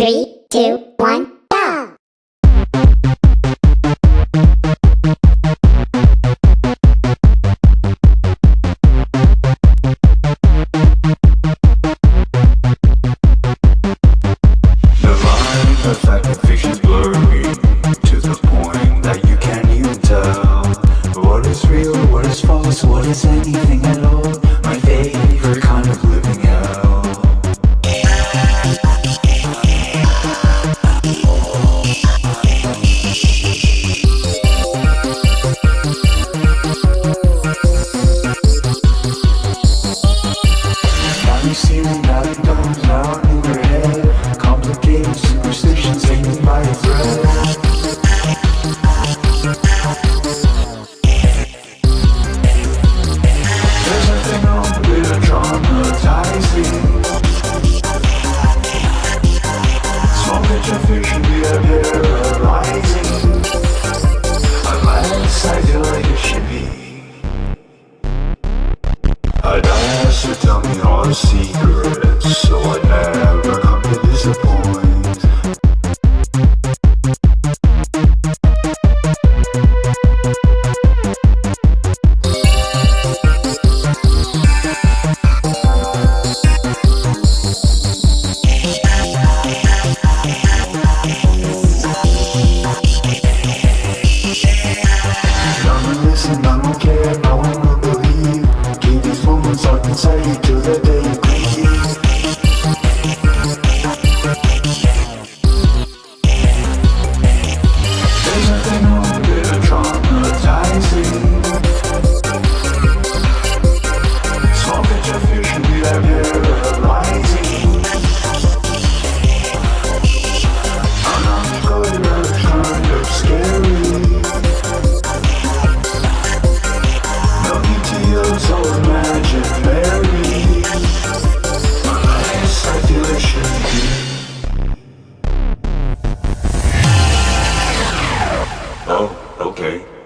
Three, two, one, go! The line That domes out in your head? Complicated superstitions hanging by a thread. Traumatizing Small But I to tell me all the secrets, so I never okay?